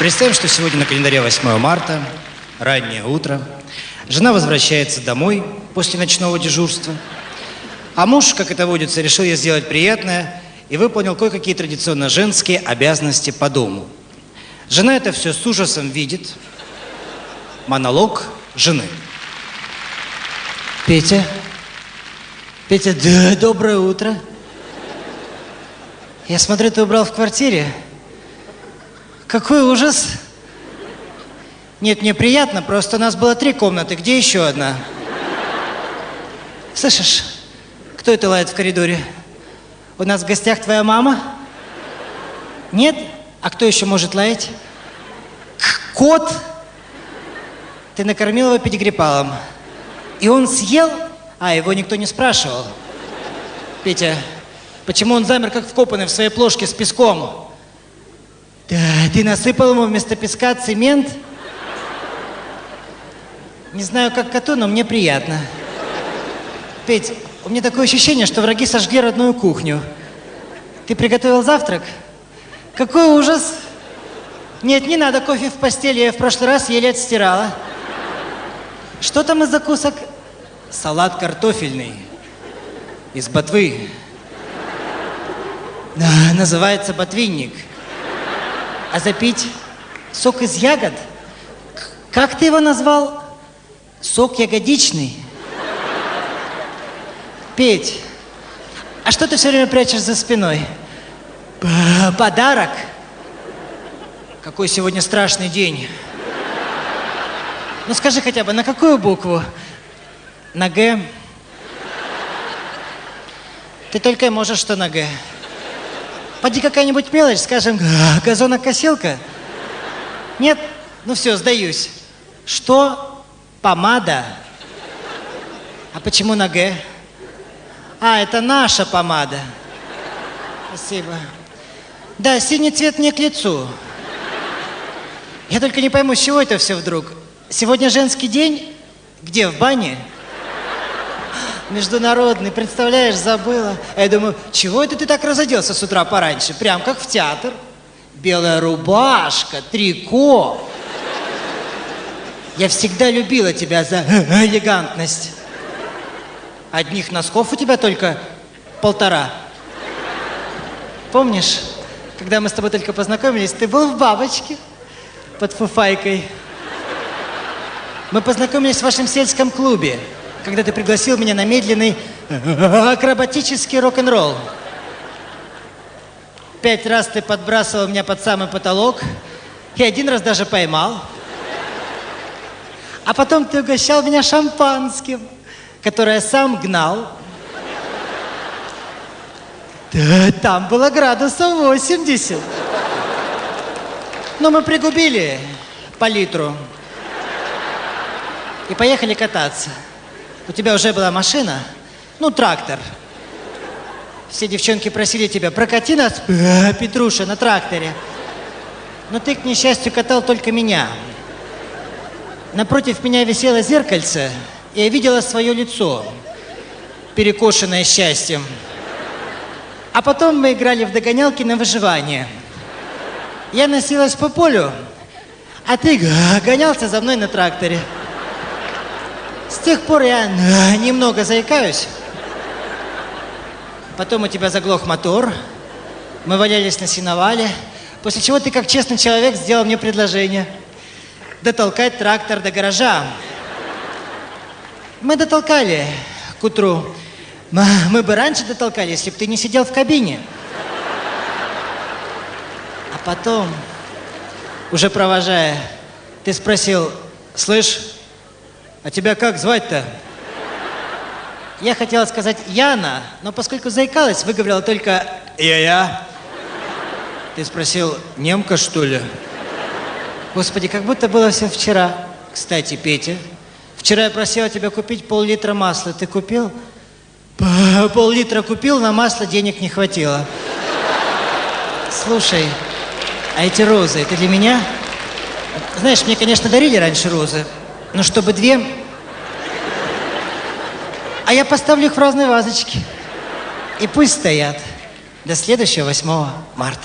Представим, что сегодня на календаре 8 марта, раннее утро. Жена возвращается домой после ночного дежурства. А муж, как это водится, решил ей сделать приятное и выполнил кое-какие традиционно женские обязанности по дому. Жена это все с ужасом видит. Монолог жены. Петя? Петя, да, доброе утро. Я смотрю, ты убрал в квартире. Какой ужас. Нет, мне приятно, просто у нас было три комнаты. Где еще одна? Слышишь, кто это лает в коридоре? У нас в гостях твоя мама? Нет? А кто еще может лаять? К- Кот? Ты накормил его педигрипалом. И он съел? А, его никто не спрашивал. Петя, почему он замер, как вкопанный в своей плошке с песком? Да, ты насыпал ему вместо песка цемент? Не знаю, как коту, но мне приятно. Петь, у меня такое ощущение, что враги сожгли родную кухню. Ты приготовил завтрак? Какой ужас! Нет, не надо кофе в постели, я в прошлый раз еле отстирала. Что там из закусок? Салат картофельный. Из ботвы. Да, называется ботвинник. А запить сок из ягод? Как ты его назвал? Сок ягодичный. Петь, а что ты все время прячешь за спиной? Подарок? Какой сегодня страшный день. Ну скажи хотя бы, на какую букву? На Г? Ты только и можешь, что на Г. Поди какая-нибудь мелочь, скажем, газонокосилка. Нет? Ну все, сдаюсь. Что? Помада. А почему на Г? А, это наша помада. Спасибо. Да, синий цвет мне к лицу. Я только не пойму, с чего это все вдруг? Сегодня женский день? Где, в бане? Международный, представляешь, забыла. А я думаю, чего это ты так разоделся с утра пораньше? Прям как в театр. Белая рубашка, трико. Я всегда любила тебя за элегантность. Одних носков у тебя только полтора. Помнишь, когда мы с тобой только познакомились, ты был в бабочке под фуфайкой. Мы познакомились в вашем сельском клубе, когда ты пригласил меня на медленный акробатический рок-н-ролл. Пять раз ты подбрасывал меня под самый потолок, и один раз даже поймал. А потом ты угощал меня шампанским, которое сам гнал. Да, там было градусов 80. Но мы пригубили по литру и поехали кататься. У тебя уже была машина, ну, трактор. Все девчонки просили тебя, прокати нас, «Э, Петруша, на тракторе. Но ты, к несчастью, катал только меня. Напротив меня висело зеркальце, и я видела свое лицо, перекошенное счастьем. А потом мы играли в догонялки на выживание. Я носилась по полю, а ты г- гонялся за мной на тракторе. Тех пор я э, немного заикаюсь. Потом у тебя заглох мотор. Мы валялись на сеновале. После чего ты, как честный человек, сделал мне предложение. Дотолкать трактор до гаража. Мы дотолкали к утру. Мы бы раньше дотолкали, если бы ты не сидел в кабине. А потом, уже провожая, ты спросил, слышь, а тебя как звать-то? Я хотела сказать Яна, но поскольку заикалась, выговорила только «Я-я». Ты спросил, немка, что ли? Господи, как будто было все вчера. Кстати, Петя, вчера я просила тебя купить пол-литра масла. Ты купил? Пол-литра купил, на масло денег не хватило. Слушай, а эти розы, это для меня? Знаешь, мне, конечно, дарили раньше розы, но чтобы две... А я поставлю их в разные вазочки. И пусть стоят до следующего 8 марта.